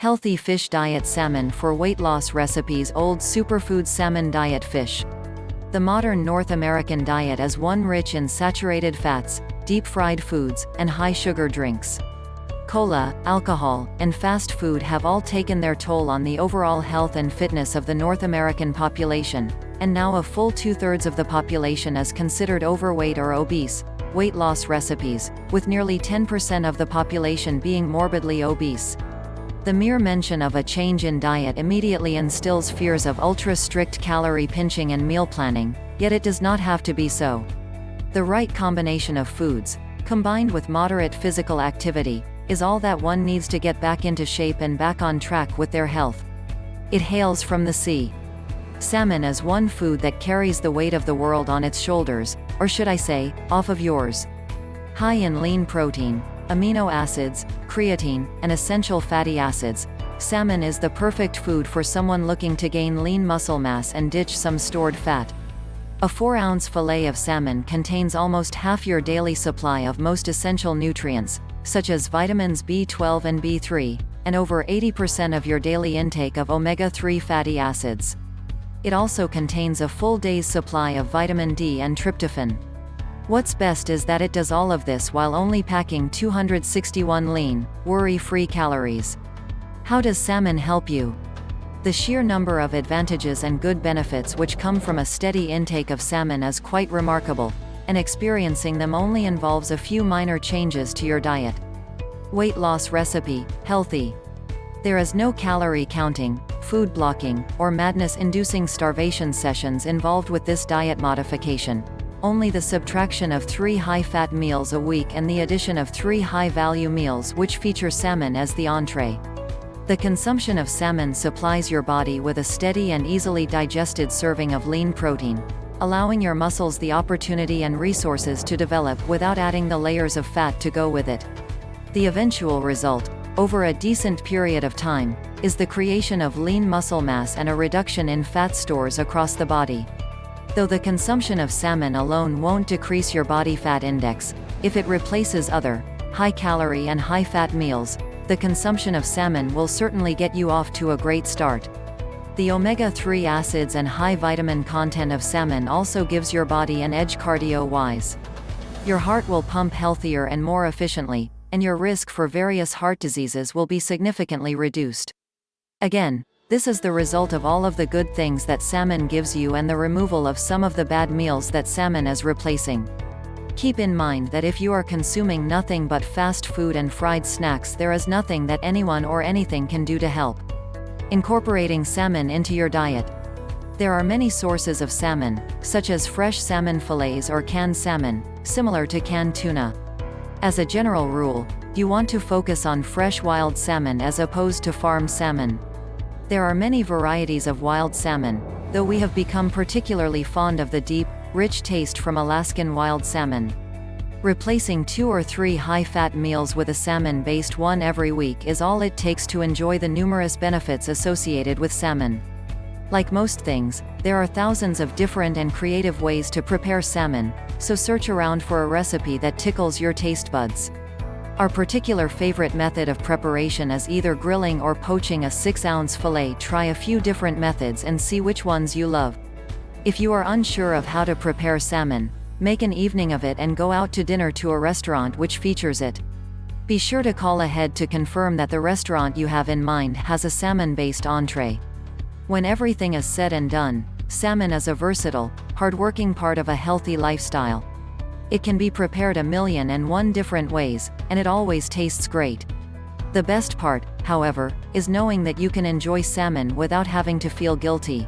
Healthy Fish Diet Salmon for Weight Loss Recipes Old Superfood Salmon Diet Fish. The modern North American diet is one rich in saturated fats, deep-fried foods, and high-sugar drinks. Cola, alcohol, and fast food have all taken their toll on the overall health and fitness of the North American population, and now a full two-thirds of the population is considered overweight or obese. Weight loss recipes, with nearly 10% of the population being morbidly obese. The mere mention of a change in diet immediately instills fears of ultra-strict calorie pinching and meal planning, yet it does not have to be so. The right combination of foods, combined with moderate physical activity, is all that one needs to get back into shape and back on track with their health. It hails from the sea. Salmon is one food that carries the weight of the world on its shoulders, or should I say, off of yours. High in lean protein, amino acids, creatine, and essential fatty acids, salmon is the perfect food for someone looking to gain lean muscle mass and ditch some stored fat. A 4-ounce fillet of salmon contains almost half your daily supply of most essential nutrients, such as vitamins B12 and B3, and over 80% of your daily intake of omega-3 fatty acids. It also contains a full day's supply of vitamin D and tryptophan. What's best is that it does all of this while only packing 261 lean, worry-free calories. How does salmon help you? The sheer number of advantages and good benefits which come from a steady intake of salmon is quite remarkable, and experiencing them only involves a few minor changes to your diet. Weight loss recipe, healthy. There is no calorie counting, food blocking, or madness-inducing starvation sessions involved with this diet modification. Only the subtraction of three high-fat meals a week and the addition of three high-value meals which feature salmon as the entree. The consumption of salmon supplies your body with a steady and easily digested serving of lean protein, allowing your muscles the opportunity and resources to develop without adding the layers of fat to go with it. The eventual result, over a decent period of time, is the creation of lean muscle mass and a reduction in fat stores across the body. Though the consumption of salmon alone won't decrease your body fat index, if it replaces other, high-calorie and high-fat meals, the consumption of salmon will certainly get you off to a great start. The omega-3 acids and high vitamin content of salmon also gives your body an edge cardio-wise. Your heart will pump healthier and more efficiently, and your risk for various heart diseases will be significantly reduced. Again, this is the result of all of the good things that salmon gives you and the removal of some of the bad meals that salmon is replacing. Keep in mind that if you are consuming nothing but fast food and fried snacks there is nothing that anyone or anything can do to help. Incorporating salmon into your diet. There are many sources of salmon, such as fresh salmon fillets or canned salmon, similar to canned tuna. As a general rule, you want to focus on fresh wild salmon as opposed to farm salmon. There are many varieties of wild salmon, though we have become particularly fond of the deep, rich taste from Alaskan wild salmon. Replacing two or three high-fat meals with a salmon-based one every week is all it takes to enjoy the numerous benefits associated with salmon. Like most things, there are thousands of different and creative ways to prepare salmon, so search around for a recipe that tickles your taste buds. Our particular favorite method of preparation is either grilling or poaching a 6-ounce fillet try a few different methods and see which ones you love. If you are unsure of how to prepare salmon, Make an evening of it and go out to dinner to a restaurant which features it. Be sure to call ahead to confirm that the restaurant you have in mind has a salmon-based entree. When everything is said and done, salmon is a versatile, hard-working part of a healthy lifestyle. It can be prepared a million and one different ways, and it always tastes great. The best part, however, is knowing that you can enjoy salmon without having to feel guilty.